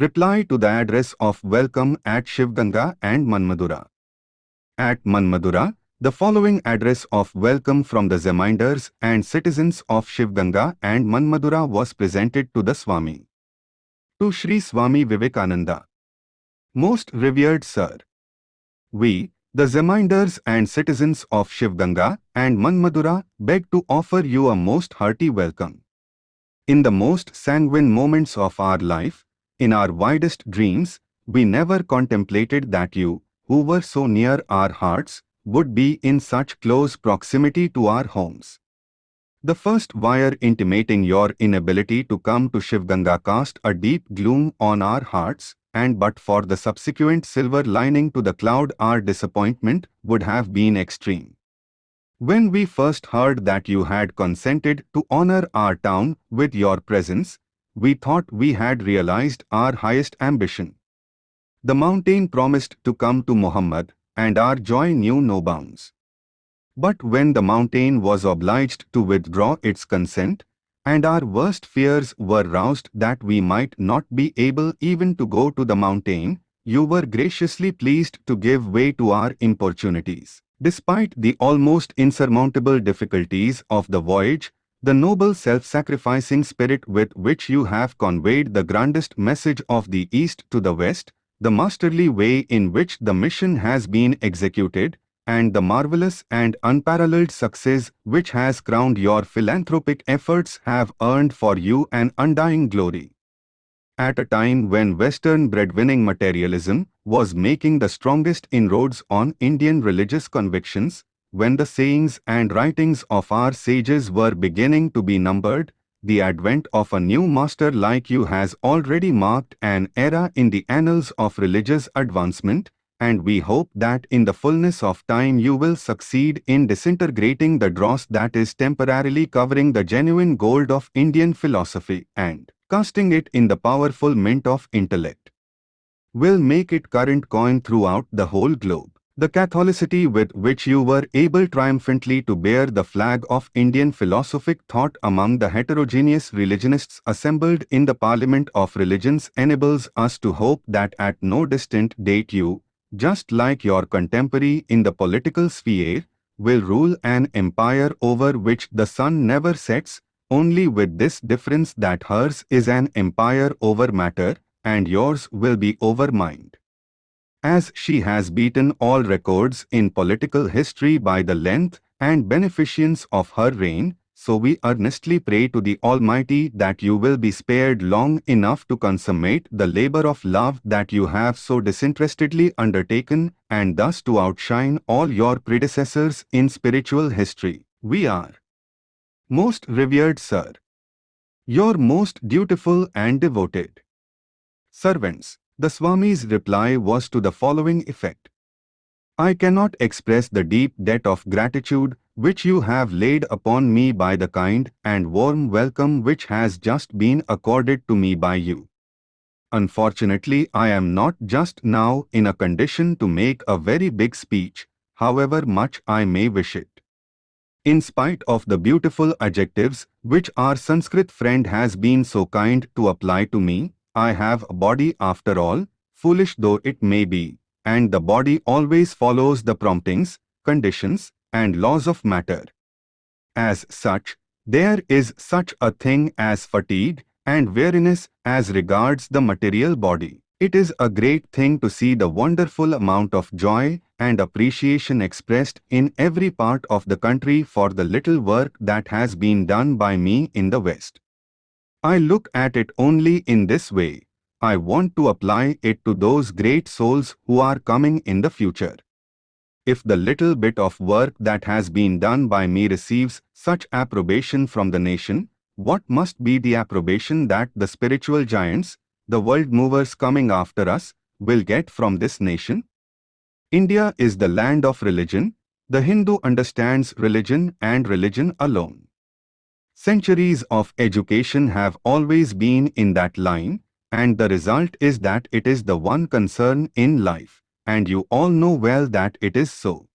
Reply to the address of welcome at Shivganga and Manmadura. At Manmadura, the following address of welcome from the Zemindars and citizens of Shivganga and Manmadura was presented to the Swami. To Sri Swami Vivekananda. Most revered Sir. We, the Zemindars and citizens of Shivganga and Manmadura beg to offer you a most hearty welcome. In the most sanguine moments of our life, in our widest dreams, we never contemplated that you, who were so near our hearts, would be in such close proximity to our homes. The first wire intimating your inability to come to Shivganga cast a deep gloom on our hearts, and but for the subsequent silver lining to the cloud our disappointment would have been extreme. When we first heard that you had consented to honor our town with your presence, we thought we had realized our highest ambition. The mountain promised to come to Muhammad, and our joy knew no bounds. But when the mountain was obliged to withdraw its consent, and our worst fears were roused that we might not be able even to go to the mountain, you were graciously pleased to give way to our importunities. Despite the almost insurmountable difficulties of the voyage, the noble self-sacrificing spirit with which you have conveyed the grandest message of the East to the West, the masterly way in which the mission has been executed, and the marvelous and unparalleled success which has crowned your philanthropic efforts have earned for you an undying glory. At a time when Western breadwinning materialism was making the strongest inroads on Indian religious convictions, when the sayings and writings of our sages were beginning to be numbered, the advent of a new master like you has already marked an era in the annals of religious advancement, and we hope that in the fullness of time you will succeed in disintegrating the dross that is temporarily covering the genuine gold of Indian philosophy and casting it in the powerful mint of intellect. Will make it current coin throughout the whole globe. The Catholicity with which you were able triumphantly to bear the flag of Indian philosophic thought among the heterogeneous religionists assembled in the Parliament of Religions enables us to hope that at no distant date you, just like your contemporary in the political sphere, will rule an empire over which the sun never sets, only with this difference that hers is an empire over matter, and yours will be over mind. As she has beaten all records in political history by the length and beneficence of her reign, so we earnestly pray to the Almighty that you will be spared long enough to consummate the labor of love that you have so disinterestedly undertaken and thus to outshine all your predecessors in spiritual history. We are, most revered Sir, your most dutiful and devoted servants. The Swami's reply was to the following effect. I cannot express the deep debt of gratitude which you have laid upon me by the kind and warm welcome which has just been accorded to me by you. Unfortunately, I am not just now in a condition to make a very big speech, however much I may wish it. In spite of the beautiful adjectives which our Sanskrit friend has been so kind to apply to me, I have a body after all, foolish though it may be, and the body always follows the promptings, conditions, and laws of matter. As such, there is such a thing as fatigue and weariness as regards the material body. It is a great thing to see the wonderful amount of joy and appreciation expressed in every part of the country for the little work that has been done by me in the West. I look at it only in this way. I want to apply it to those great souls who are coming in the future. If the little bit of work that has been done by me receives such approbation from the nation, what must be the approbation that the spiritual giants, the world movers coming after us, will get from this nation? India is the land of religion. The Hindu understands religion and religion alone. Centuries of education have always been in that line, and the result is that it is the one concern in life, and you all know well that it is so.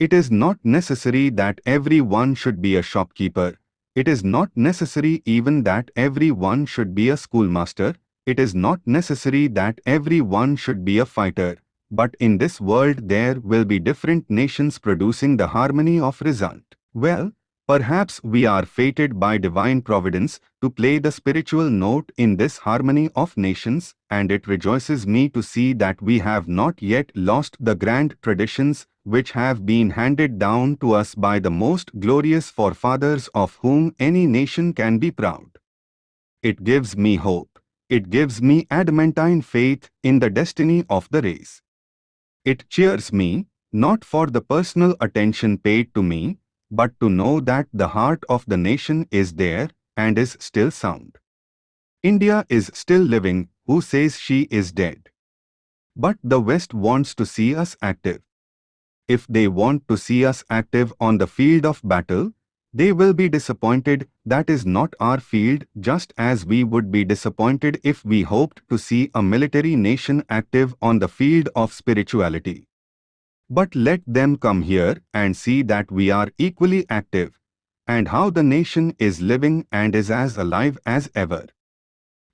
It is not necessary that every one should be a shopkeeper. It is not necessary even that every one should be a schoolmaster. it is not necessary that every one should be a fighter, but in this world there will be different nations producing the harmony of result. Well, perhaps we are fated by divine providence to play the spiritual note in this harmony of nations, and it rejoices me to see that we have not yet lost the grand traditions which have been handed down to us by the most glorious forefathers of whom any nation can be proud. It gives me hope. It gives me adamantine faith in the destiny of the race. It cheers me, not for the personal attention paid to me, but to know that the heart of the nation is there and is still sound. India is still living, who says she is dead? But the West wants to see us active. If they want to see us active on the field of battle, they will be disappointed that is not our field just as we would be disappointed if we hoped to see a military nation active on the field of spirituality. But let them come here and see that we are equally active and how the nation is living and is as alive as ever.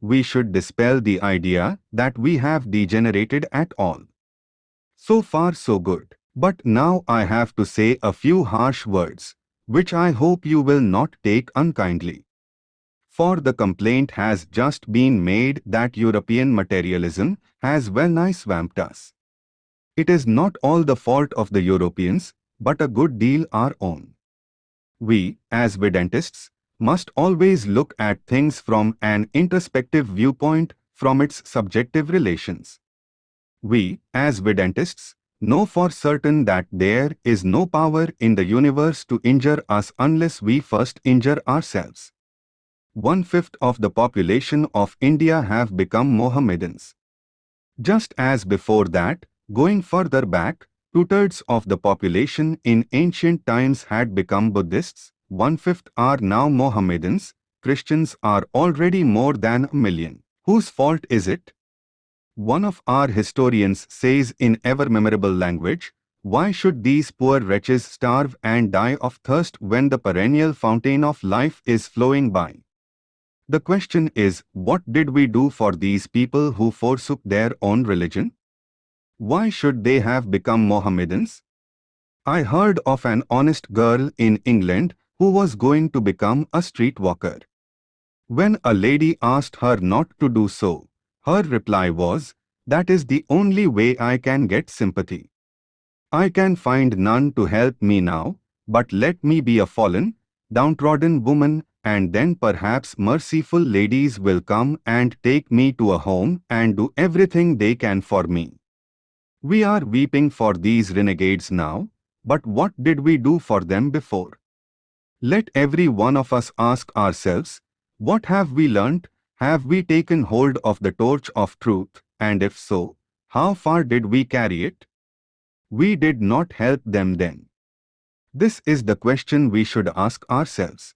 We should dispel the idea that we have degenerated at all. So far so good. But now I have to say a few harsh words, which I hope you will not take unkindly. For the complaint has just been made that European materialism has well nigh swamped us. It is not all the fault of the Europeans, but a good deal our own. We, as Vedantists, must always look at things from an introspective viewpoint from its subjective relations. We, as Vedantists, know for certain that there is no power in the universe to injure us unless we first injure ourselves. One-fifth of the population of India have become Mohammedans. Just as before that, going further back, two-thirds of the population in ancient times had become Buddhists, one-fifth are now Mohammedans, Christians are already more than a million. Whose fault is it? One of our historians says in ever-memorable language, why should these poor wretches starve and die of thirst when the perennial fountain of life is flowing by? The question is, what did we do for these people who forsook their own religion? Why should they have become Mohammedans? I heard of an honest girl in England who was going to become a streetwalker. When a lady asked her not to do so, her reply was, that is the only way I can get sympathy. I can find none to help me now, but let me be a fallen, downtrodden woman and then perhaps merciful ladies will come and take me to a home and do everything they can for me. We are weeping for these renegades now, but what did we do for them before? Let every one of us ask ourselves, what have we learnt have we taken hold of the torch of truth, and if so, how far did we carry it? We did not help them then. This is the question we should ask ourselves.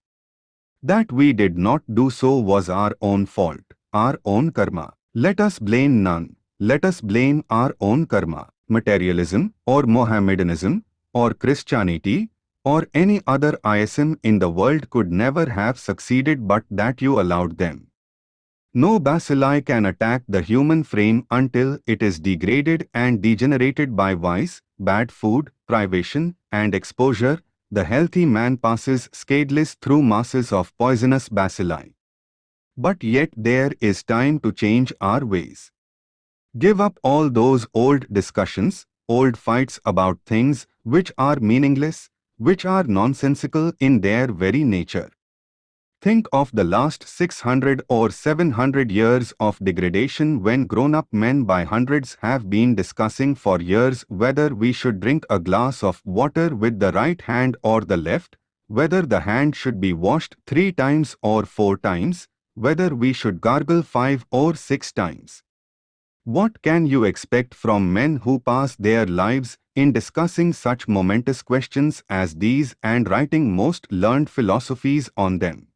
That we did not do so was our own fault, our own karma. Let us blame none. Let us blame our own karma. Materialism or Mohammedanism or Christianity or any other ism in the world could never have succeeded but that you allowed them. No bacilli can attack the human frame until it is degraded and degenerated by vice, bad food, privation, and exposure. The healthy man passes scatheless through masses of poisonous bacilli. But yet there is time to change our ways. Give up all those old discussions, old fights about things which are meaningless, which are nonsensical in their very nature. Think of the last 600 or 700 years of degradation when grown-up men by hundreds have been discussing for years whether we should drink a glass of water with the right hand or the left, whether the hand should be washed three times or four times, whether we should gargle five or six times. What can you expect from men who pass their lives in discussing such momentous questions as these and writing most learned philosophies on them?